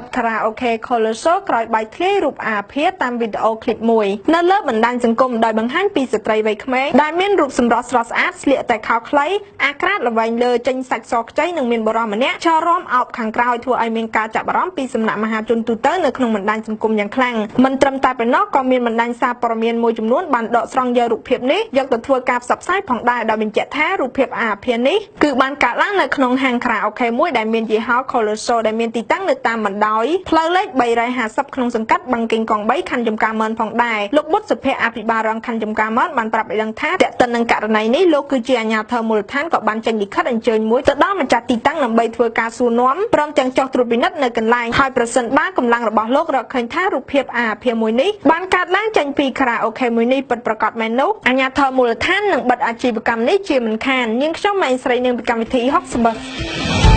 តខារ៉ាអូខេ Colosso ក្រោយបាយធ្លាយរូបអាភាតាមវីដេអូឃ្លីបមួយនៅលើបណ្ដាញសង្គមដោយបង្ហាញពីស្ត្រីវ័យក្មេងដែលមានរូបសម្រស់ស្រស់ស្អាតស្លៀកតែខោខ្លីអាក្រាតល្វែងលើចេញសាច់សខ្ចីនិងមានបរិម្នាក់ចោលរំអោបខាងក្រោយធ្វើឲ្យមានការចាប់អារម្មណ៍ពីសំណាក់មហាជនទូទៅនៅក្នុងបណ្ដាញសង្គមយ៉ាងខ្លាំងមិនត្រឹមតែប៉ុណ្ណោះក៏មានបណ្ដាញសារព័ត៌មានមួយចំនួនបានដកស្រង់យករូបភាពនេះយកទៅធ្វើការផ្សព្វផ្សាយផងដែរដោយបញ្ជាក់ថារូបភាពអាភានេះគឺបានកើតឡើងនៅក្នុងហាងខារ៉ាអូខេមួយដែលមានយីហោ Colosso ដែលមានទីតាំងនៅតាមបណ្ដោយផ្លូវលេខ350ក្នុងសង្កាត់បឹងកេងកង3ខណ្ឌចំការមនផងដែរលោកបុត្រសុភ័ក្រអភិបាលរងខណ្ឌចំការមនបានប្រាប់ឲ្យដឹងថាតើតើនឹងករណីនេះលោកគឺជាអាជ្ញាធរមូលដ្ឋានក៏បានចេញលិខិតអញ្ជើញមួយទៅដល់ម្ចាស់ទីតាំងដើម្បីធ្វើការសួរនាំព្រមទាំងចុះត្រួតពិនិត្យនៅកន្លែងហើយប្រសិនបើកម្លាំងរបស់លោករកឃើញថារូបភាពអាភាមួយនេះបានកើតឡើងចេញពីខារ៉ាអូខេមួយនេះពិតប្រាកដមែននោះអាជ្ញាធរមូលដ្ឋាននឹងបិទអាជីវកម្មនេះជាមិនខាននាងខ្ញុំម៉ែស្រីនឹងពីកម្មវិធី60